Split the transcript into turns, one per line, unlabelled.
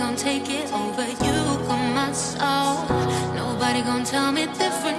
gonna take it over. You got my soul. Nobody gonna tell me different.